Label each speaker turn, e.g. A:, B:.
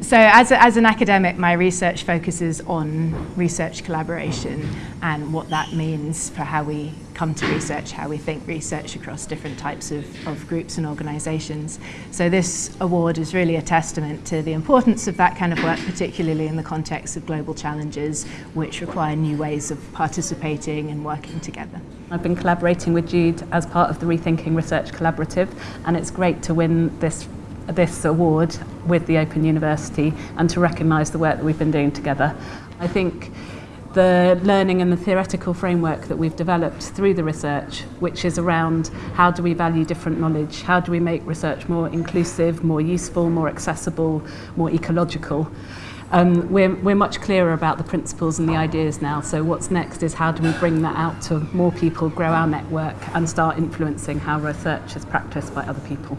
A: So as, a, as an academic, my research focuses on research collaboration and what that means for how we come to research, how we think research across different types of, of groups and organisations. So this award is really a testament to the importance of that kind of work, particularly in the context of global challenges, which require new ways of participating and working together.
B: I've been collaborating with Jude as part of the Rethinking Research Collaborative, and it's great to win this this award with the Open University and to recognise the work that we've been doing together. I think the learning and the theoretical framework that we've developed through the research, which is around how do we value different knowledge, how do we make research more inclusive, more useful, more accessible, more ecological. Um, we're, we're much clearer about the principles and the ideas now, so what's next is how do we bring that out to more people, grow our network and start influencing how research is practiced by other people.